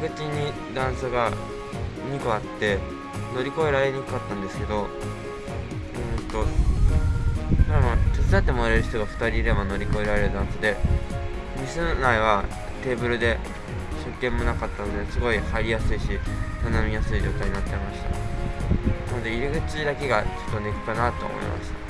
り口に段差が2個あって乗り越えられにくかったんですけどうんとまあまあ手伝ってもらえる人が2人いれば乗り越えられる段差で店内はテーブルで食券もなかったのですごい入りやすいし頼みやすい状態になってました。なので入り口だけがちょっとネックかなと思いました。